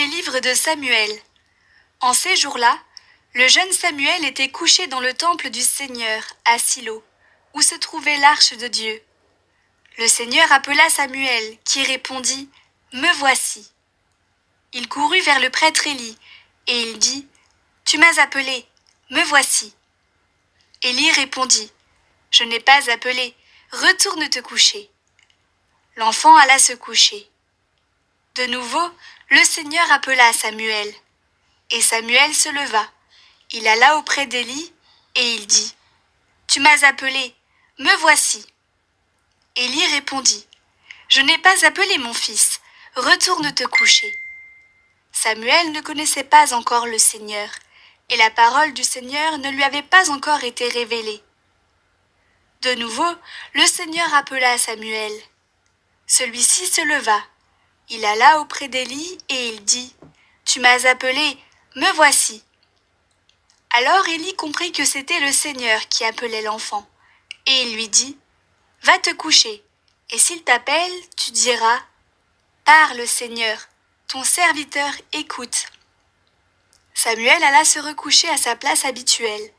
Premier livre de Samuel. En ces jours-là, le jeune Samuel était couché dans le temple du Seigneur, à Silo, où se trouvait l'arche de Dieu. Le Seigneur appela Samuel, qui répondit Me voici. Il courut vers le prêtre Élie, et il dit Tu m'as appelé, me voici. Élie répondit Je n'ai pas appelé, retourne te coucher. L'enfant alla se coucher. De nouveau, le Seigneur appela Samuel. Et Samuel se leva. Il alla auprès d'Élie, et il dit Tu m'as appelé, me voici. Élie répondit Je n'ai pas appelé mon fils, retourne te coucher. Samuel ne connaissait pas encore le Seigneur, et la parole du Seigneur ne lui avait pas encore été révélée. De nouveau, le Seigneur appela Samuel. Celui-ci se leva. Il alla auprès d'Élie et il dit Tu m'as appelé, me voici. Alors Élie comprit que c'était le Seigneur qui appelait l'enfant, et il lui dit Va te coucher, et s'il t'appelle, tu diras Parle, Seigneur, ton serviteur écoute. Samuel alla se recoucher à sa place habituelle.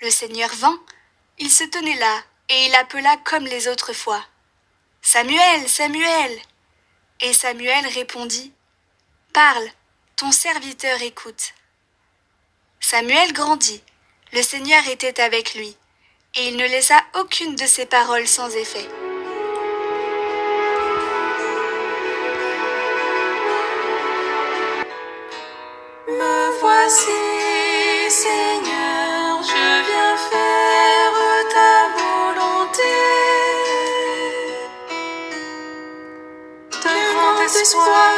Le Seigneur vint, il se tenait là, et il appela comme les autres fois. Samuel, Samuel. Et Samuel répondit. Parle, ton serviteur écoute. Samuel grandit, le Seigneur était avec lui, et il ne laissa aucune de ses paroles sans effet. Me voici, Seigneur, Grand espoir,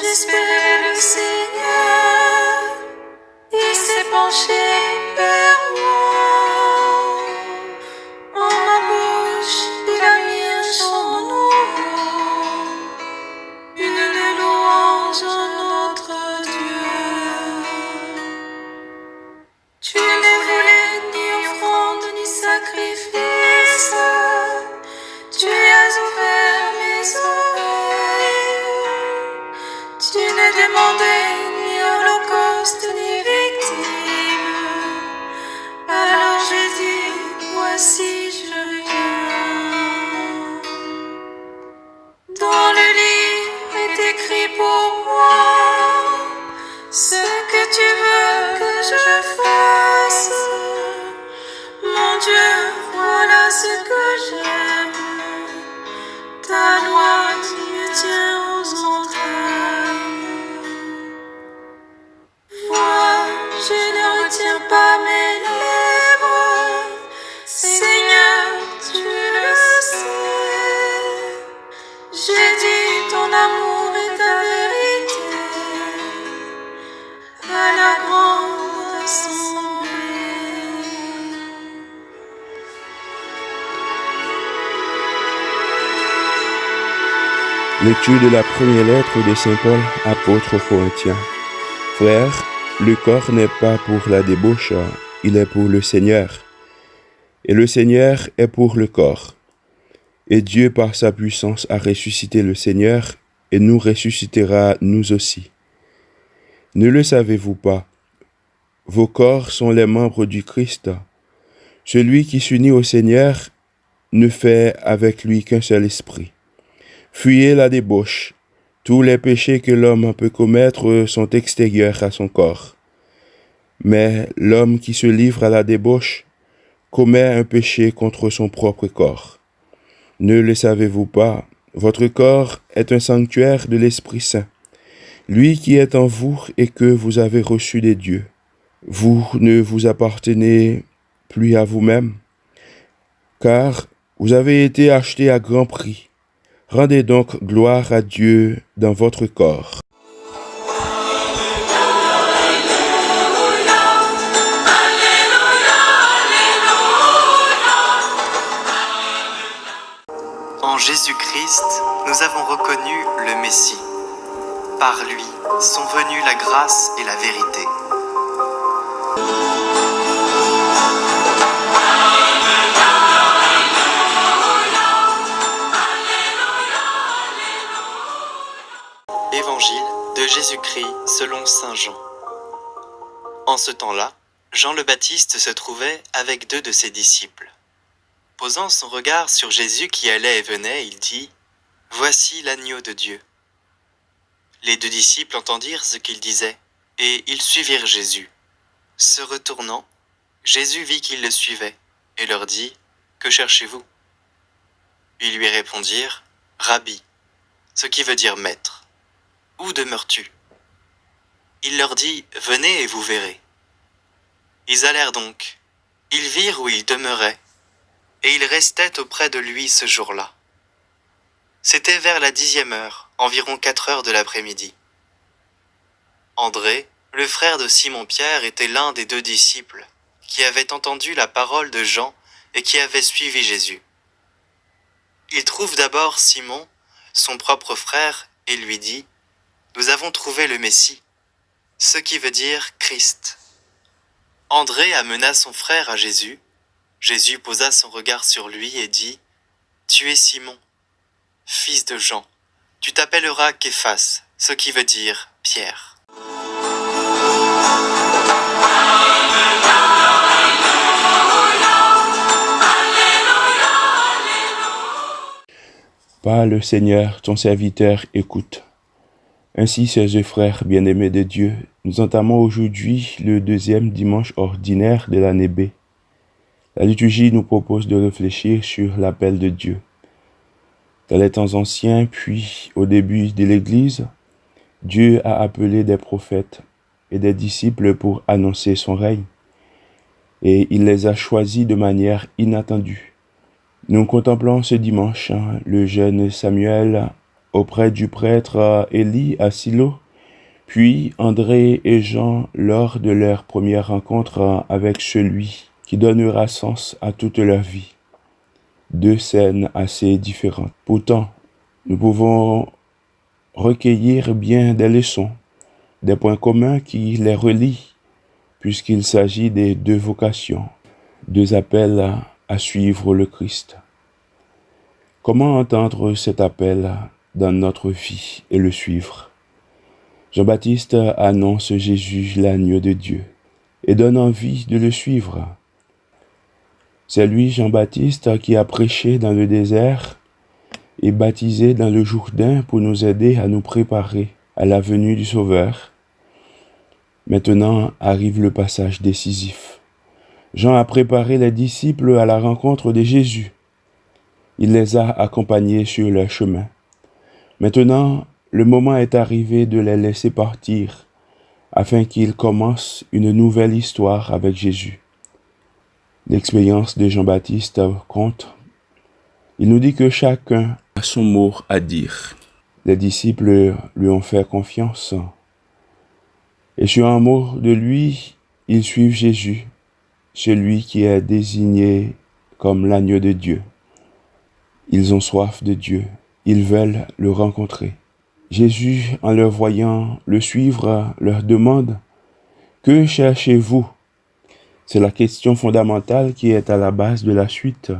j'espérais le Seigneur. Il s'est penché je fasse. Mon Dieu, voilà ce que j'aime. Ta loi qui me tient aux entrailles. Moi, je ne retiens pas mes lèvres. Seigneur, tu le sais. J'ai dit ton amour et ta vérité à la grande. Lecture de la première lettre de Saint Paul, apôtre aux Corinthiens. Frères, le corps n'est pas pour la débauche, il est pour le Seigneur. Et le Seigneur est pour le corps. Et Dieu, par sa puissance, a ressuscité le Seigneur et nous ressuscitera nous aussi. Ne le savez-vous pas Vos corps sont les membres du Christ. Celui qui s'unit au Seigneur ne fait avec lui qu'un seul esprit. Fuyez la débauche. Tous les péchés que l'homme peut commettre sont extérieurs à son corps. Mais l'homme qui se livre à la débauche commet un péché contre son propre corps. Ne le savez-vous pas? Votre corps est un sanctuaire de l'Esprit Saint, lui qui est en vous et que vous avez reçu des dieux. Vous ne vous appartenez plus à vous-même, car vous avez été achetés à grand prix. Rendez donc gloire à Dieu dans votre corps. En Jésus-Christ, nous avons reconnu le Messie. Par lui sont venues la grâce et la vérité. Selon Saint Jean. En ce temps-là, Jean le Baptiste se trouvait avec deux de ses disciples. Posant son regard sur Jésus qui allait et venait, il dit, Voici l'agneau de Dieu. Les deux disciples entendirent ce qu'il disait, et ils suivirent Jésus. Se retournant, Jésus vit qu'ils le suivaient, et leur dit, Que cherchez-vous? Ils lui répondirent, Rabbi, ce qui veut dire maître. Où demeures-tu? Il leur dit, Venez et vous verrez. Ils allèrent donc. Ils virent où il demeurait, et ils restaient auprès de lui ce jour-là. C'était vers la dixième heure, environ quatre heures de l'après-midi. André, le frère de Simon-Pierre, était l'un des deux disciples qui avaient entendu la parole de Jean et qui avaient suivi Jésus. Il trouve d'abord Simon, son propre frère, et lui dit, Nous avons trouvé le Messie, ce qui veut dire Christ. André amena son frère à Jésus. Jésus posa son regard sur lui et dit, Tu es Simon, fils de Jean. Tu t'appelleras Képhas, ce qui veut dire Pierre. Par le Seigneur, ton serviteur, écoute. Ainsi, chers frères bien-aimés de Dieu, nous entamons aujourd'hui le deuxième dimanche ordinaire de l'année B. La liturgie nous propose de réfléchir sur l'appel de Dieu. Dans les temps anciens, puis au début de l'Église, Dieu a appelé des prophètes et des disciples pour annoncer son règne, et il les a choisis de manière inattendue. Nous contemplons ce dimanche hein, le jeune Samuel auprès du prêtre Élie à Silo, puis André et Jean lors de leur première rencontre avec celui qui donnera sens à toute leur vie. Deux scènes assez différentes. Pourtant, nous pouvons recueillir bien des leçons, des points communs qui les relient, puisqu'il s'agit des deux vocations, deux appels à suivre le Christ. Comment entendre cet appel dans notre vie et le suivre Jean-Baptiste annonce Jésus l'agneau de Dieu et donne envie de le suivre. C'est lui, Jean-Baptiste, qui a prêché dans le désert et baptisé dans le Jourdain pour nous aider à nous préparer à la venue du Sauveur. Maintenant arrive le passage décisif. Jean a préparé les disciples à la rencontre de Jésus. Il les a accompagnés sur leur chemin. Maintenant, le moment est arrivé de les laisser partir afin qu'ils commencent une nouvelle histoire avec Jésus. L'expérience de Jean-Baptiste compte. Il nous dit que chacun a son mot à dire. Les disciples lui ont fait confiance. Et sur un mot de lui, ils suivent Jésus, celui qui est désigné comme l'agneau de Dieu. Ils ont soif de Dieu. Ils veulent le rencontrer. Jésus, en leur voyant le suivre, leur demande, Que cherchez-vous? C'est la question fondamentale qui est à la base de la suite.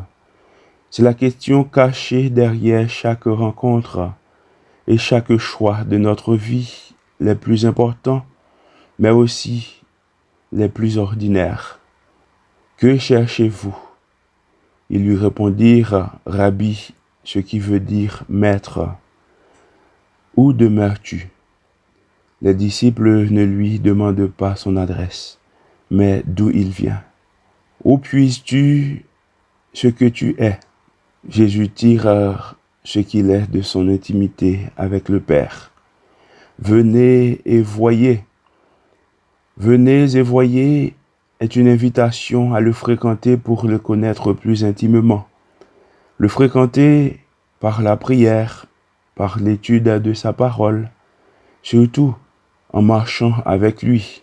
C'est la question cachée derrière chaque rencontre et chaque choix de notre vie, les plus importants, mais aussi les plus ordinaires. Que cherchez-vous? Ils lui répondirent, Rabbi, ce qui veut dire maître. Où demeures-tu? Les disciples ne lui demandent pas son adresse, mais d'où il vient. Où puisses-tu ce que tu es? Jésus tire ce qu'il est de son intimité avec le Père. Venez et voyez. Venez et voyez est une invitation à le fréquenter pour le connaître plus intimement. Le fréquenter par la prière, par l'étude de sa parole, surtout en marchant avec lui.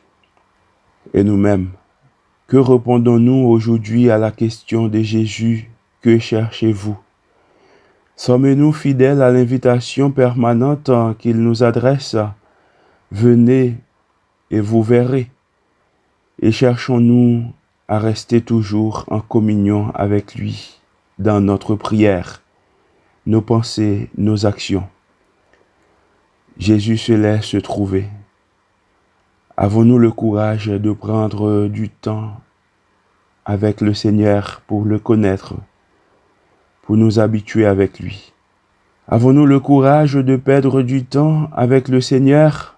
Et nous-mêmes, que répondons-nous aujourd'hui à la question de Jésus, que cherchez-vous? Sommes-nous fidèles à l'invitation permanente qu'il nous adresse? Venez et vous verrez. Et cherchons-nous à rester toujours en communion avec lui? Dans notre prière, nos pensées, nos actions. Jésus se laisse trouver. Avons-nous le courage de prendre du temps avec le Seigneur pour le connaître, pour nous habituer avec lui? Avons-nous le courage de perdre du temps avec le Seigneur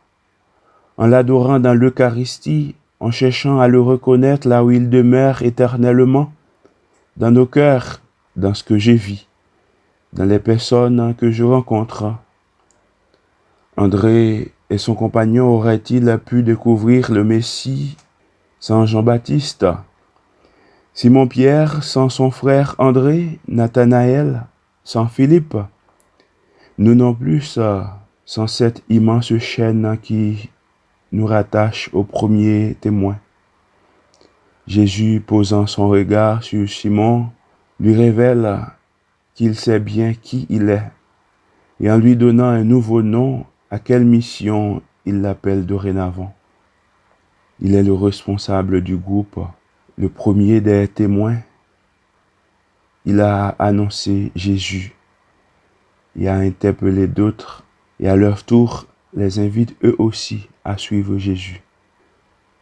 en l'adorant dans l'Eucharistie, en cherchant à le reconnaître là où il demeure éternellement, dans nos cœurs, dans ce que j'ai vis, dans les personnes que je rencontre. André et son compagnon auraient-ils pu découvrir le Messie sans Jean-Baptiste? Simon-Pierre sans son frère André, Nathanaël sans Philippe. Nous non plus sans cette immense chaîne qui nous rattache au premier témoin. Jésus, posant son regard sur Simon, lui révèle qu'il sait bien qui il est, et en lui donnant un nouveau nom, à quelle mission il l'appelle dorénavant. Il est le responsable du groupe, le premier des témoins. Il a annoncé Jésus et a interpellé d'autres et à leur tour les invite eux aussi à suivre Jésus.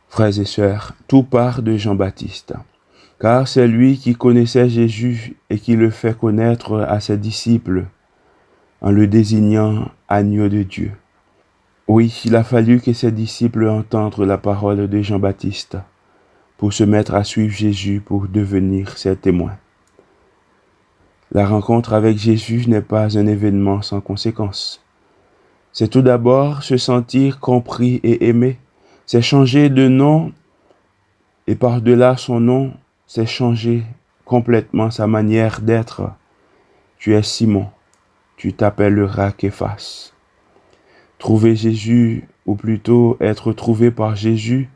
Frères et sœurs, tout part de Jean-Baptiste, car c'est lui qui connaissait Jésus et qui le fait connaître à ses disciples en le désignant agneau de Dieu. Oui, il a fallu que ses disciples entendent la parole de Jean-Baptiste pour se mettre à suivre Jésus pour devenir ses témoins. La rencontre avec Jésus n'est pas un événement sans conséquence. C'est tout d'abord se sentir compris et aimé. C'est changer de nom et par-delà son nom, c'est changer complètement sa manière d'être. Tu es Simon, tu t'appelleras Képhas. Trouver Jésus, ou plutôt être trouvé par Jésus,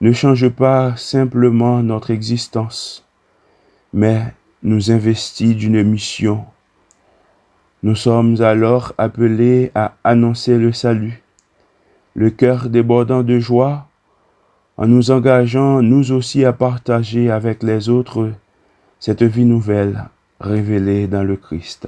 ne change pas simplement notre existence, mais nous investit d'une mission. Nous sommes alors appelés à annoncer le salut, le cœur débordant de joie, en nous engageant nous aussi à partager avec les autres cette vie nouvelle révélée dans le Christ.